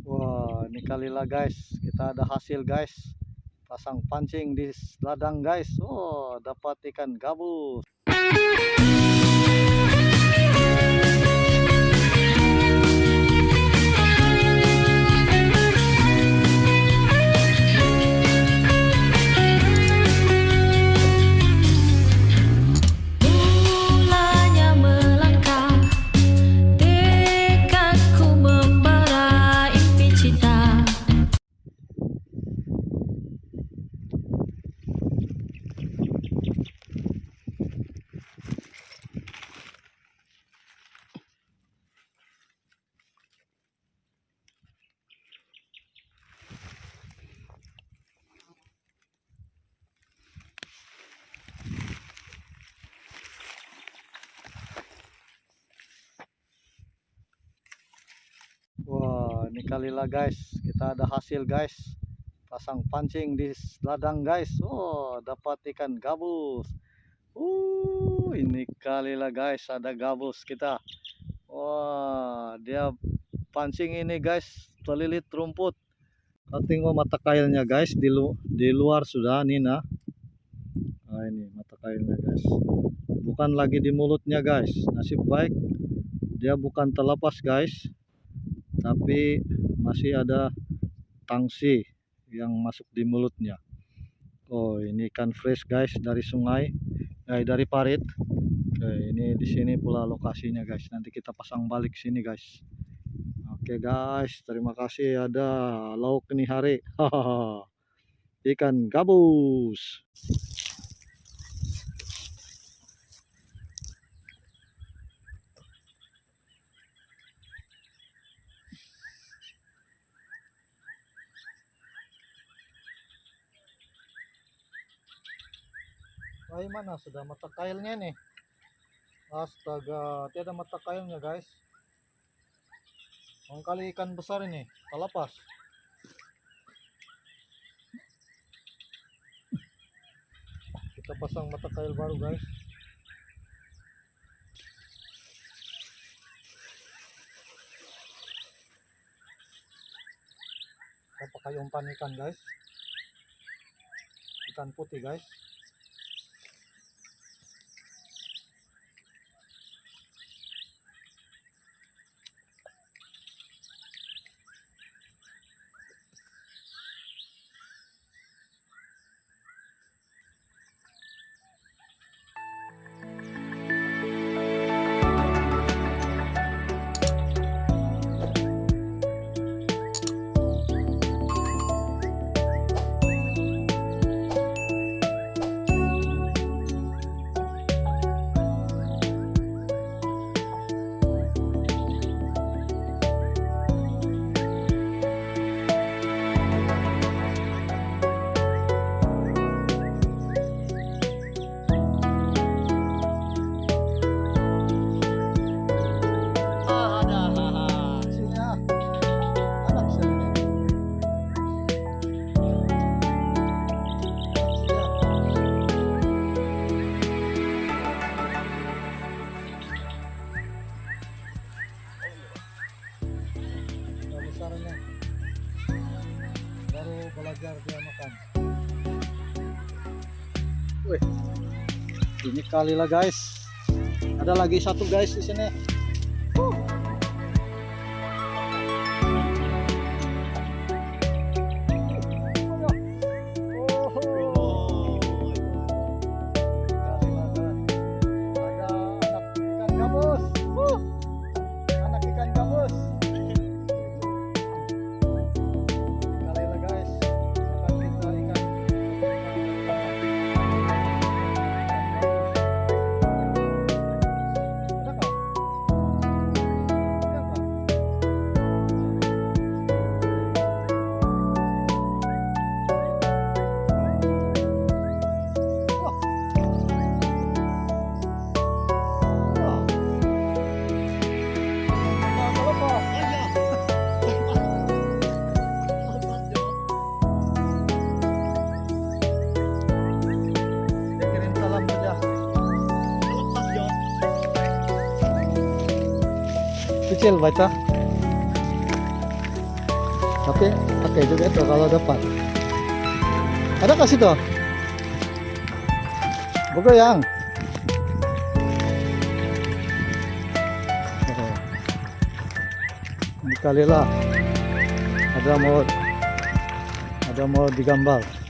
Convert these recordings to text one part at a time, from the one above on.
Wah, ini kalilah guys, kita ada hasil guys. Pasang pancing di ladang guys. Oh, dapat ikan gabus. Ini kalilah guys, kita ada hasil guys. Pasang pancing di ladang guys. Oh, dapat ikan gabus. Uh, ini kalilah guys, ada gabus kita. Wah, dia pancing ini guys, terlilit rumput. Tengok mata kailnya guys di lu di luar sudah Nina. Nah, ini mata kailnya guys. Bukan lagi di mulutnya guys. Nasib baik dia bukan terlepas guys tapi masih ada tangsi yang masuk di mulutnya. Oh, ini ikan fresh guys dari sungai, eh, dari parit. Oke, ini di sini pula lokasinya guys. Nanti kita pasang balik sini guys. Oke guys, terima kasih ada lauk nih hari. Ikan gabus. Ay mana sudah mata kailnya nih. Astaga, tiada mata kailnya guys. Ang kali ikan besar ini, kalapas. Kita pasang mata kail baru guys. Kita pakai umpan ikan guys. Ikan putih guys. Belajar dia makan. Wih. Ini kali lah guys. Ada lagi satu guys di sini. Kecil baca. Tapi pakai juga itu kalau dapat. Ada kasih tuh. Begoyang. Oh. Ini kali lah. Ada mau ada mau digambar.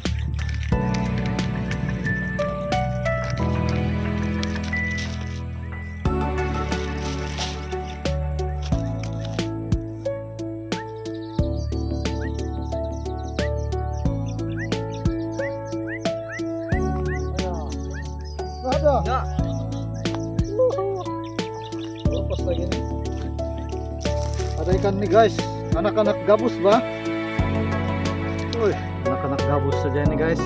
Ada ikan nih guys. Anak-anak gabus bah. Anak-anak gabus saja ini guys.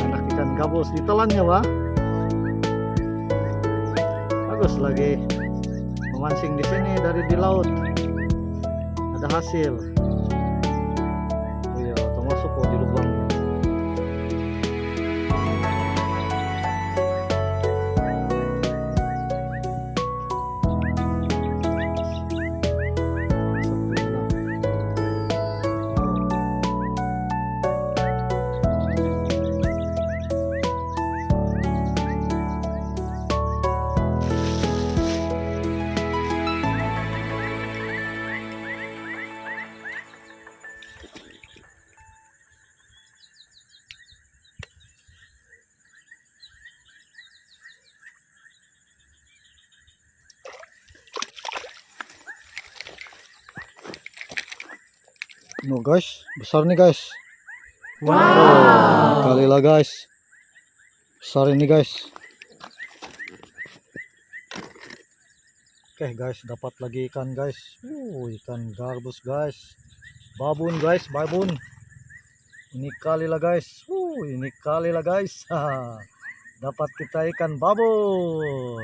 Anak ikan gabus ditelannya bah. Bagus lagi memancing di sini dari di laut. Ada hasil. Oh iya, termasuk kok di lubang. No guys, besar nih guys. Wow. Kali lah guys. Besar ini guys. Oke guys, dapat lagi ikan guys. Uh, ikan garbus guys. Babun guys, babun. Ini kali lah guys. Uh, ini kali lah guys. Dapat kita ikan babun.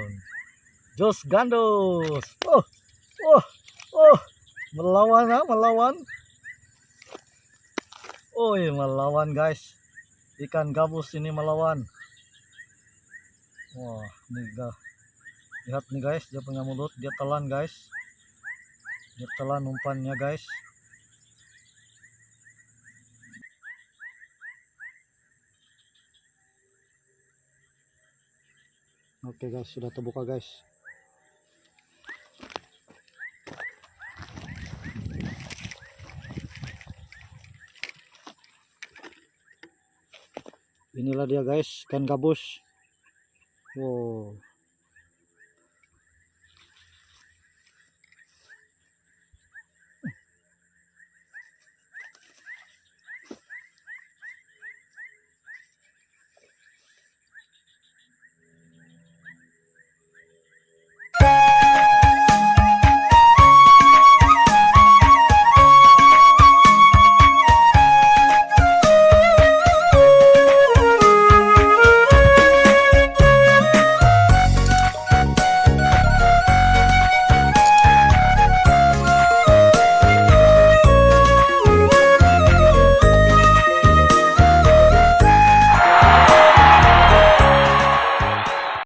Jos gandos. Oh, oh, oh. Melawan ah, melawan. Iya melawan guys. Ikan gabus ini melawan. Wah ini lihat nih guys dia punya mulut. Dia telan guys. Dia telan umpannya guys. Oke guys sudah terbuka guys inilah dia guys ikan gabus. Wow